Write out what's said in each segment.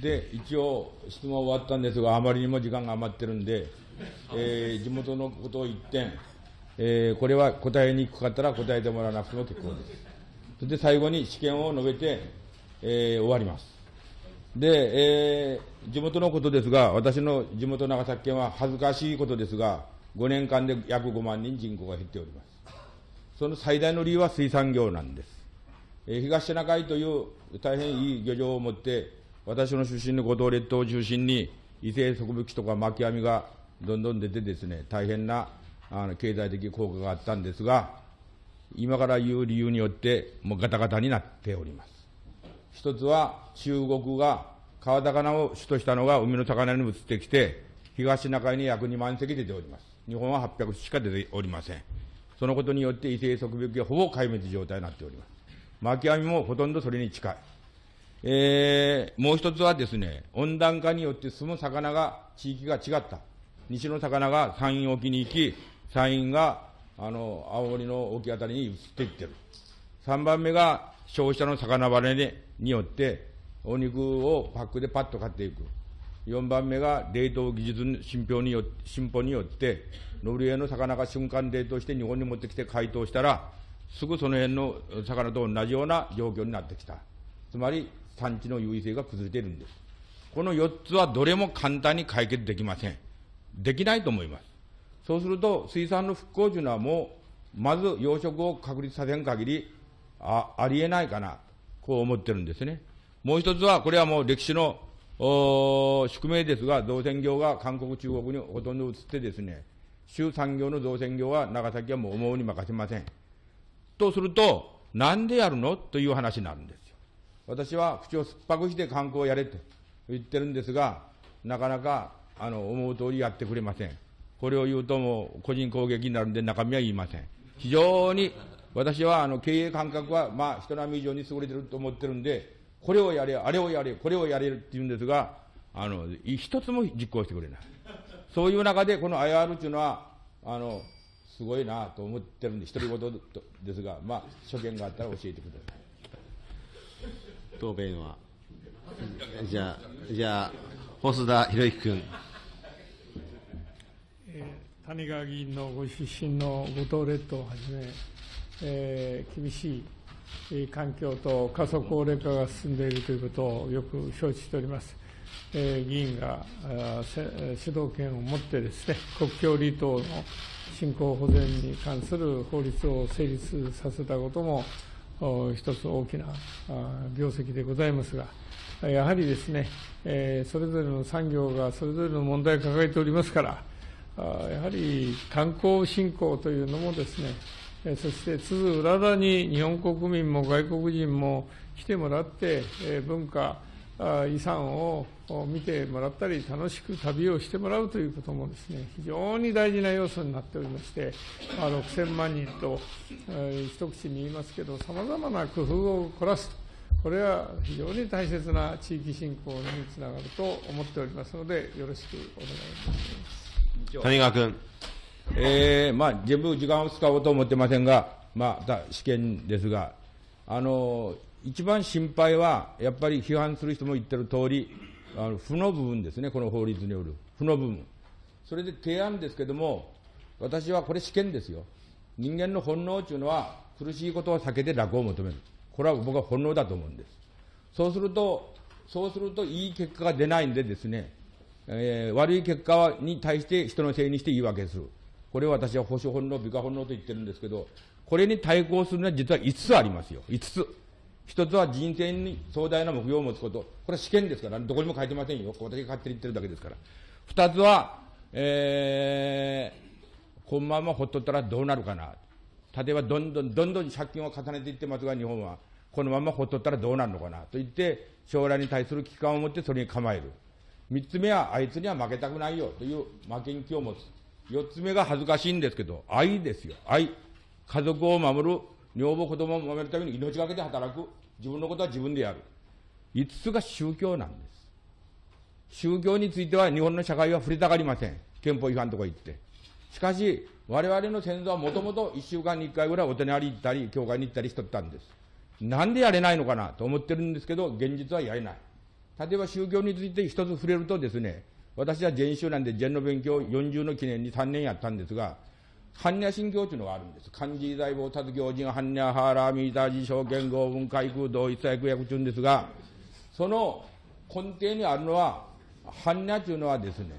で、一応、質問終わったんですが、あまりにも時間が余ってるんで、えー、地元のことを一点、えー、これは答えにくかったら答えてもらわなくても結構です。それで最後に試験を述べて、えー、終わります。で、えー、地元のことですが、私の地元長崎県は恥ずかしいことですが、5年間で約5万人人口が減っております。その最大の理由は水産業なんです。えー、東シナ海という大変いい漁場を持って、私の出身の五島列島を中心に、異性植物とか巻き網がどんどん出てですね、大変なあの経済的効果があったんですが、今から言う理由によって、もうガタガタになっております。一つは、中国が川魚を主としたのが海の魚に移ってきて、東シナ海に約2万隻出ております。日本は800しか出ておりません。そのことによって異性植物がほぼ壊滅状態になっております。巻き網もほとんどそれに近い。えー、もう一つはですね、温暖化によって住む魚が、地域が違った。西の魚が山陰沖に行き、山陰が、あの、青森の沖あたりに移っていってる。三番目が消費者の魚離れによって、お肉をパックでパッと買っていく。四番目が冷凍技術の進歩によ進歩によって、ノルウェーの魚が瞬間冷凍して日本に持ってきて解凍したら、すぐその辺の魚と同じような状況になってきた。つまり、産地の優位性が崩れているんです。この4つはどれも簡単に解決できません。できないと思います。そうすると、水産の復興というのはもう、まず養殖を確立させん限り、あ、ありえないかな、こう思ってるんですね。もう一つは、これはもう歴史の宿命ですが、造船業が韓国、中国にほとんど移ってですね、州産業の造船業は長崎はもう思うに任せません。とすると、なんでやるの？という話になるんです。私は口を酸っぱくして観光をやれと言ってるんですが、なかなかあの思う通りやってくれません。これを言うともう個人攻撃になるんで中身は言いません。非常に私はあの経営感覚はまあ人並み以上に優れてると思ってるんで、これをやれ、あれをやれ、これをやれるって言うんですが、あの、一つも実行してくれない。そういう中でこの IR っていうのは、あの、すごいなと思ってるんで、独り言ですが、まあ、所見があったら教えてください。答弁は。じゃあ、じゃあ、細田博之君。谷川議員のご出身の五島列島をはじめ、えー、厳しい環境と過疎高齢化が進んでいるということをよく承知しております。えー、議員が主導権を持ってですね、国境離島の振興保全に関する法律を成立させたことも、一つ大きな業績でございますが、やはりですね、えそれぞれの産業がそれぞれの問題を抱えておりますから、やはり観光振興というのもですね、そしてつづうららに日本国民も外国人も来てもらって、文化、遺産を見てもらったり、楽しく旅をしてもらうということもですね、非常に大事な要素になっておりまして、まあ、6000万人と、一口に言いますけど、さまざまな工夫を凝らすと、これは非常に大切な地域振興につながると思っておりますので、よろしくお願いいたします。谷川君。えー、まあ、全部時間を使おうと思ってませんが、まあ、試験ですが、あの一番心配は、やっぱり批判する人も言ってる通り、あの負の部分ですね、この法律による負の部分。それで提案ですけども、私はこれ試験ですよ。人間の本能というのは、苦しいことを避けて楽を求める。これは僕は本能だと思うんです。そうすると、そうするといい結果が出ないんでですね、えー、悪い結果に対して人のせいにして言い訳する。これを私は保守本能、美化本能と言ってるんですけど、これに対抗するのは実は5つありますよ。5つ。一つは人生に壮大な目標を持つこと。これは試験ですから、どこにも書いてませんよ。私が勝手に言ってるだけですから。二つは、えー、このままほっとったらどうなるかな。例えば、どんどん、どんどん借金を重ねていってますが、日本は。このままほっとったらどうなるのかな。と言って、将来に対する危機感を持ってそれに構える。三つ目は、あいつには負けたくないよ。という負けん気を持つ。四つ目が恥ずかしいんですけど、愛ですよ。愛。家族を守る女房子供を守るために命がけで働く。自分のことは自分でやる。五つが宗教なんです。宗教については日本の社会は触れたがりません。憲法違反とか言って。しかし、我々の先祖はもともと一週間に一回ぐらいお手なり行ったり、教会に行ったりしとったんです。なんでやれないのかなと思ってるんですけど、現実はやれない。例えば宗教について一つ触れるとですね、私は禅宗なんで禅の勉強40の記念に3年やったんですが、般若心経というのがあるんです。漢字大菩薩行人、般若ハーラーミータージ証券合文開空同一切薬中ですが、その根底にあるのは、般若というのはですね、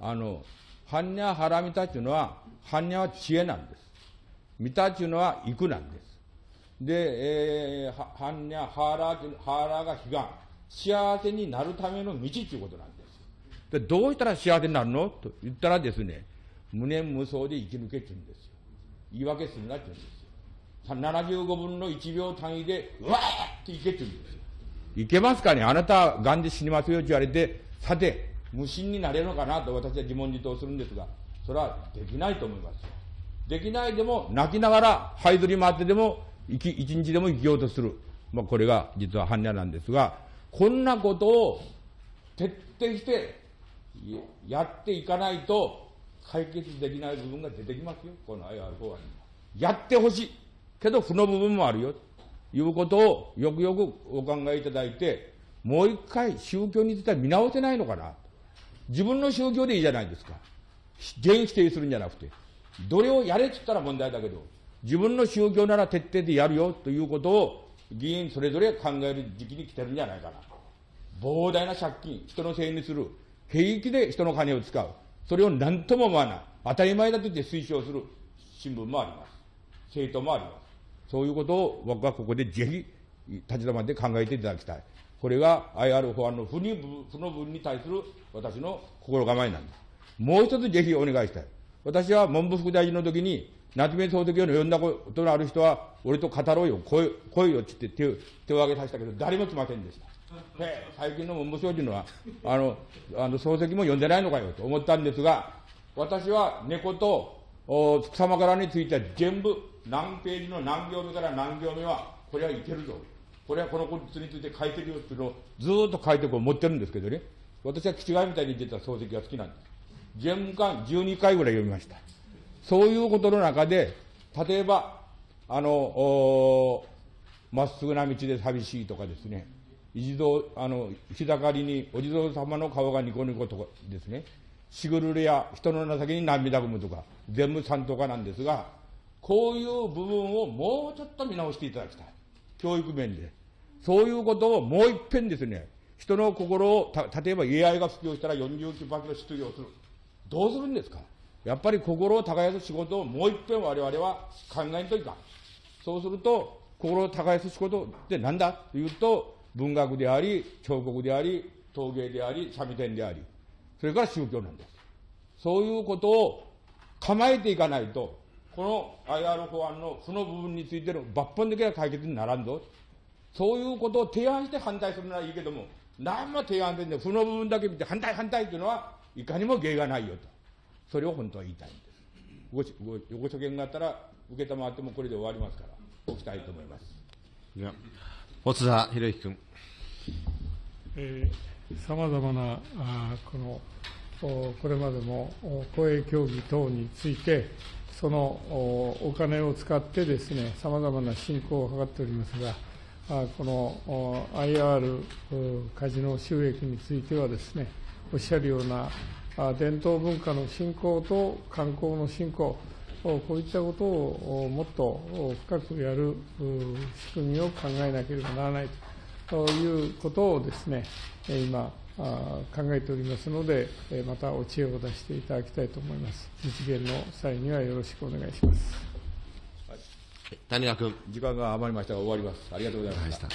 あの、般若ハラミタというのは、般若は知恵なんです。ミタというのは育なんです。で、えー、般若、ハーラー、ハーラーが悲願。幸せになるための道ということなんです。で、どうしたら幸せになるの？と言ったらですね、無念無想で生き抜けって言うんですよ。言い訳するなって言うんですよ。75分の1秒単位で、うわーっていけって言うんですよ。いけますかね？あなた、がんで死にますよって言われて、さて、無心になれるのかなと私は自問自答するんですが、それはできないと思いますよ。できないでも、泣きながら、這いずり回ってでも、生き、一日でも生きようとする。まあ、これが実は般若なんですが、こんなことを徹底してやっていかないと解決できない部分が出てきますよ、この IR 法案にやってほしい。けど負の部分もあるよ。ということをよくよくお考えいただいて、もう一回宗教については見直せないのかな。自分の宗教でいいじゃないですか。全否定するんじゃなくて。どれをやれって言ったら問題だけど、自分の宗教なら徹底でやるよということを議員それぞれ考える時期に来てるんじゃないかな。膨大な借金、人のせいにする。平気で人の金を使う。それを何とも思わない。当たり前だと言って推奨する新聞もあります。政党もあります。そういうことを僕はここでぜひ立ち止まって考えていただきたい。これが IR 法案の不に不の分に対する私の心構えなんです。もう一つぜひお願いしたい。私は文部副大臣の時に、夏目漱石を呼んだことのある人は、俺と語ろうよ、来い来いよって言って手手を挙げさせたけど、誰も来ませんでした。最近の文部省というのは、あの、あの漱石も呼んでないのかよと思ったんですが、私は猫とお草枕については全部何ページの何行目から何行目は、これはいけるぞ。これはこのことについて書いてるよっていうのをずっと書いてこう持ってるんですけどね。私は気違いみたいに言ってた漱石が好きなんです。全巻12回ぐらい読みました。そういうことの中で、例えば、あの、まっすぐな道で寂しいとかですね、一度、あの、日盛りにお地蔵様の顔がニコニコとかですね、しぐるれや人の情けに涙ぐむとか、全部三等かなんですが、こういう部分をもうちょっと見直していただきたい。教育面で。そういうことをもう一遍ですね、人の心を、た例えば AI が普及したら49%失業する。どうするんですか？やっぱり心を耕す仕事をもう一遍我々は考えんといかん。そうすると、心を耕す仕事って何だ？というと、文学であり、彫刻であり、陶芸であり、三味線であり、それから宗教なんです。そういうことを構えていかないと、この IR 法案の負の部分についての抜本的な解決にならんぞ。そういうことを提案して反対するならいいけども、何も提案せんで、負の部分だけ見て反対反対というのは、いかにも芸がないよと。それを本当は言いたいんです。ごごご所見があったら、受けたまってもこれで終わりますから、おきたいと思います。では、細田博之君。さまざまなあこのこれまでも公営協議等について、そのお金を使ってですね、さまざまな振興を図っておりますが、この IR カジノ収益についてはですね、おっしゃるような伝統文化の振興と観光の振興、こういったことをもっと深くやる仕組みを考えなければならないということをですね、今、考えておりますので、またお知恵を出していただきたいと思います。実現の際にはよろしくお願いします。谷川君。時間が余りましたが終わります。ありがとうございました。